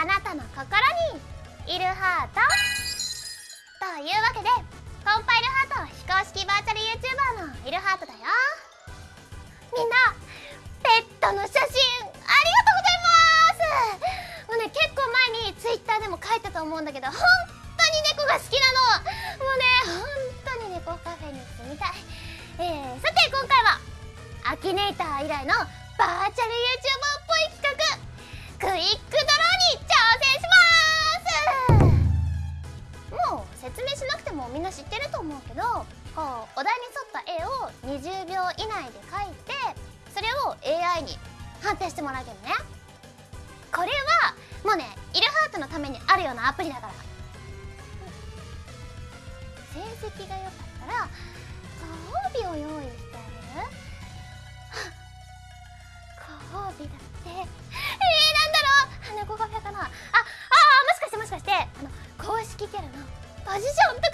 あなたの心にいるハートというわけでコンパイルハート非公式バーチャル YouTuber のいるハートだよみんなペットの写真ありがとうございますもうね結構前に Twitter でも書いたと思うんだけど本当に猫が好きなの。もうね本当に猫カフェに住みた。い、えー、さて今回はアキネーター以来のバーチャル YouTuber っぽい企画。クイック。みんな知ってると思うけどこうお題に沿った絵を20秒以内で描いてそれを AI に判定してもらうけどね。これはもうねイルハートのためにあるようなアプリだから。成績が良かったらご褒美を用意してあげる。ご褒美だって。えー、なんだろう。猫カフェかな。ああもしかしてもしかしてあの公式キャラのポジションとか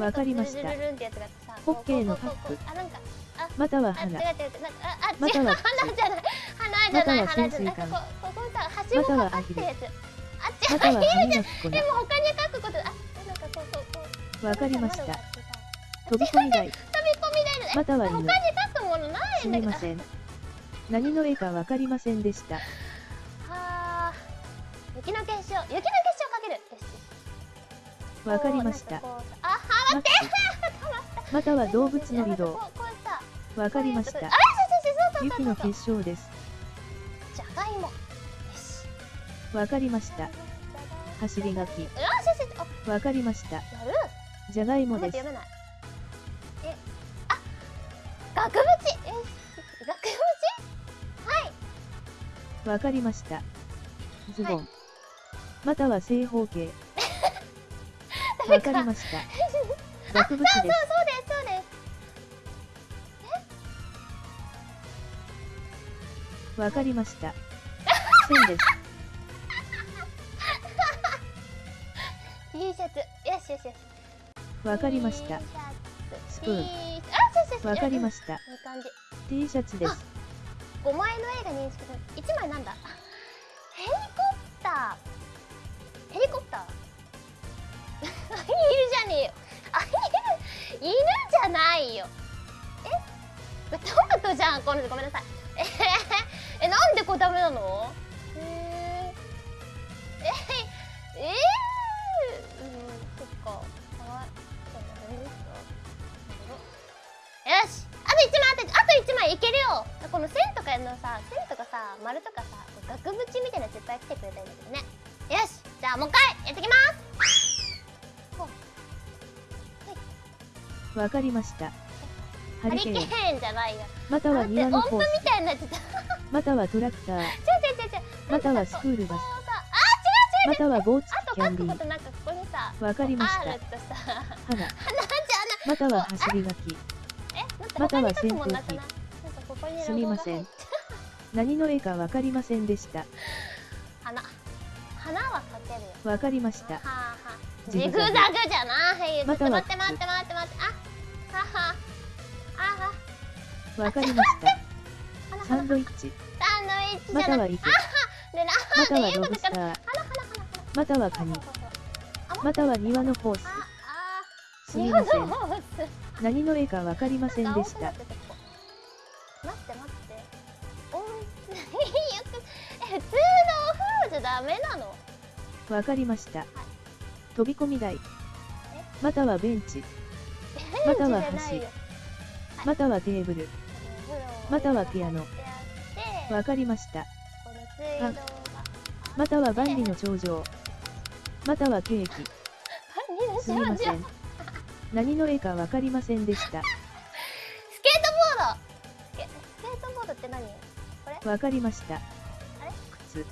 わかりました。ホッケーのカップ。または花。または。花じゃない花じゃない花じゃないはしごかかってるやつあ違うまたは歯いるじゃでも他に書くことあなんかこうこうこうわかりました飛び込み台飛び込み台のまたは犬他に書くものないすんだけどみません何の絵かわかりませんでしたはあ雪の結晶雪の結晶かけるわかりましたまたは動物の移動。わかりました。雪の結晶です。じゃがいも。よしわかりました。走り書き。わかりました。じゃがいもです。額縁。え額縁？はい。わかりました。ズボン。または正方形。わかりました額縁ですそうそうですそうです。わかりました。線です T シャツ。よしよしよし。わかりました。スプーン。T あそうそうそう。わかりました。いい感じ T シャツです。5枚の絵が認識され1枚なんだ。ヘリコプター。ヘリコプター？いるじゃねえよゃんこの人ごめんなさい。えへへえなんでこれダメなの？へええええうんそっか。はい。よし。あと1枚あとあと1枚いけるよ。この線とかのさ線とかさ丸とかさ額縁みたいな絶対来てくれたんだけどね。よし。じゃあもう一回やってきます。わかりました。ハハリケーンじゃないよ。または庭のコース。みたいになっちゃった。またはトラクター。違う違う違う違うまたはスクールバス。こうさまたは棒付あときキャンディ書くことなんかここにさーわかりました。または走り書きまたは扇風なんかここにすみません何の絵かわかりませんでした花花は描けるよわかりましたはあはあジグザザググじゃないまたは待って待って待って待ってわかりました。花サンドイッチ。サンドイッチじまたは池でなまたはロブスター。またはカニ。または庭のホース。すみません。ん何の絵かわかりませんでした。待って待って。温水浴え普通のお風呂じゃダメなのわかりました飛び込み台またはベンチまたは橋またはテーブルまたはピアノ。わかりました。あまたは万里の長城。またはケーキ。すみません何の絵かわかりませんでした。スケートボード。スケートボードって何？これ？わかりました。靴。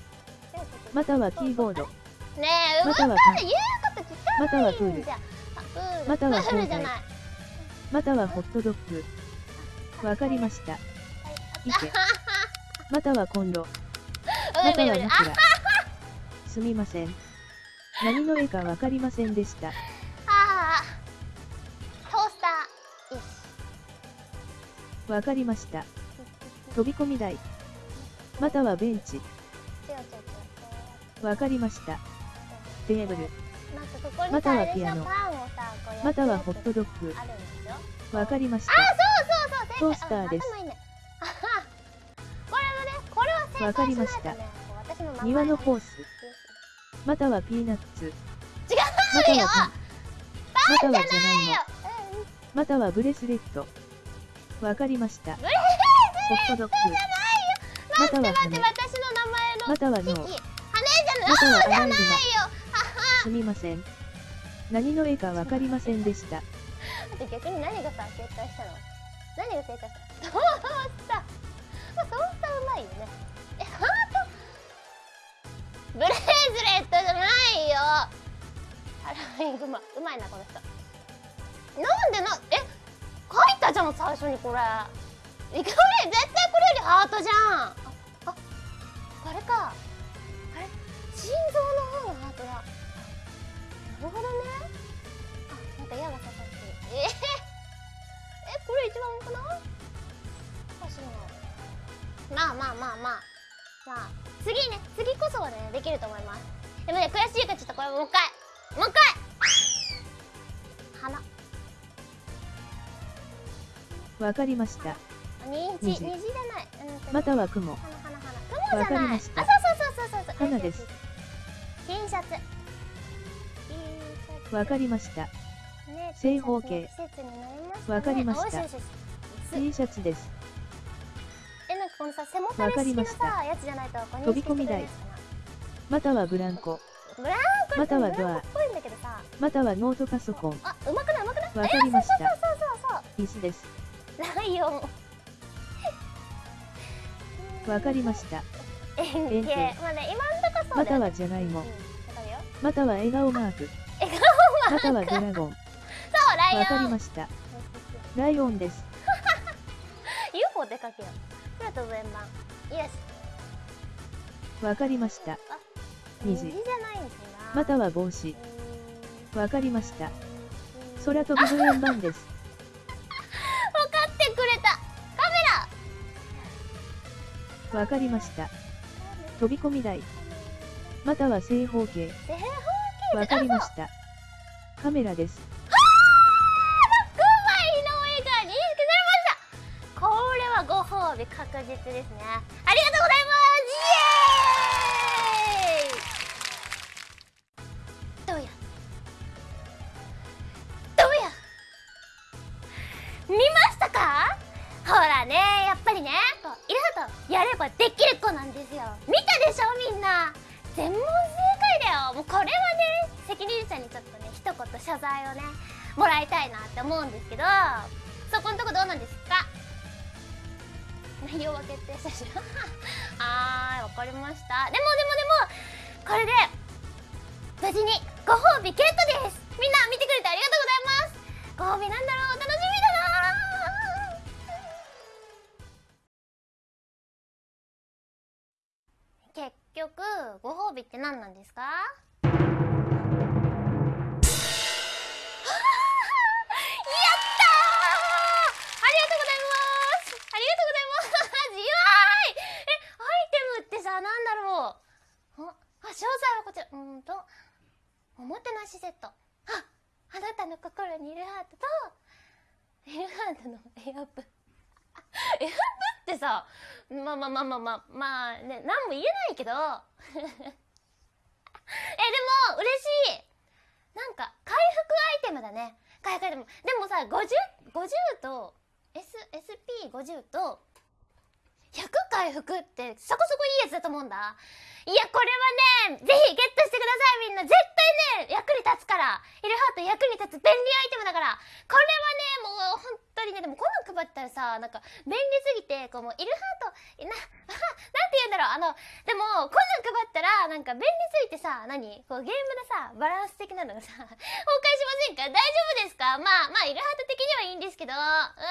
またはキーボード。ねえ動または言うこと聞かまたはプール。またはプールじゃない。またはホットドッグ。わかりました。またはコンロ。うまたは枕。すみません。何の絵かわかりませんでした。トースター石わかりました。飛び込み台。またはベンチ。わかりました。テーブル。またはピアノまたはホットドッグ。わかりました。トースターですわかりました庭のホースス。またはピーナッツ。違またうよはパン。またはじゃないの。うんまたはブレスレット。わかりました。ホットドッグ。または羽。または脳。羽じゃないあーじゃないよ。すみません。何の絵かわかりませんでした。逆に何がさ正解したの？何が正解したの？トースターまあトースターうまいよねブレスレットじゃないよ。アライグマうまいなこの人。なんでなえ書いたじゃん最初にこれ。いかれ絶対これよりハートじゃん。ああこれか。あれ心臓の方のハートだ。なるほどね。あなんか矢が刺さってる。えー、えこれ一番多くない？かしいな。まあまあまあまあ。まあ次ね次こそはねできると思います。でもね悔しいからちょっとこれもう一回。もう一回。花わかりました。あ虹虹じ。ゃ虹ない。または雲。花花花雲じゃないりました。あそうそうそうそうそう花です。T シャツ。わかりました。ね正方形。わかりました。T シャツです。このさ背もたれわかり式のましたさやつじゃないと飛び込み台またはブランコ。なブランコまたはドアまたはノートパソコン。あうまくないうまくないわかりましたえそうそうそうそう椅子です。ライオンわかりました。円円形形まあね今んとこそうまたはじゃがいもまたは笑顔マーク。笑またはドラゴン。そうライオンわかりました。ライオンです。UFO でかけよ空飛ぶ円盤よしわかりました。あ虹虹じゃないんですなまたは帽子。わかりました。空飛ぶ円盤です。分かってくれたカメわかりました。ラ飛び込み台。または正方形。正方形わかりました。カメラです。はご褒美確実ですね。ありがとうございます。イエーイ。どうや？どうや？見ましたか？ほらねやっぱりねこういろいろとやればできる子なんですよ。見たでしょみんな。全問正解だよ。もうこれはね責任者にちょっとね一言謝罪をねもらいたいなって思うんですけどそこのとこどうなんですか？内容は決定したし。はーいわかりました。でもでもでもこれで無事にご褒美ゲットです。みんな見てくれてありがとうございます。ご褒美なんだろう？楽しみだな結局ご褒美って何なんですか？詳細はこちら。うんとおもてなしセット。ああなたの心にいるハートといるハートのエアップ。エアップってさまあまあまあまあまあまあね何も言えないけど。えでも嬉しい。なんか回復アイテムだね。回復アイテム。でもさ 50, 50と S SP50 と100回復ってそこそこいいやつだと思うんだ。いやこれはねぜひゲットしてください。みんな。絶対ね役に立つから。イルハート役に立つ便利アイテムだから。これはねもう本当にねでもこんなん配ったらさなんか便利すぎてこうもうイルハートななんて言うんだろう。あのでもこんなん配ったらなんか便利すぎてさ何？こうゲームのさバランス的なのがさ崩壊しませんか？大丈夫ですか？まあまあイルハート的にはいいんですけど。うわー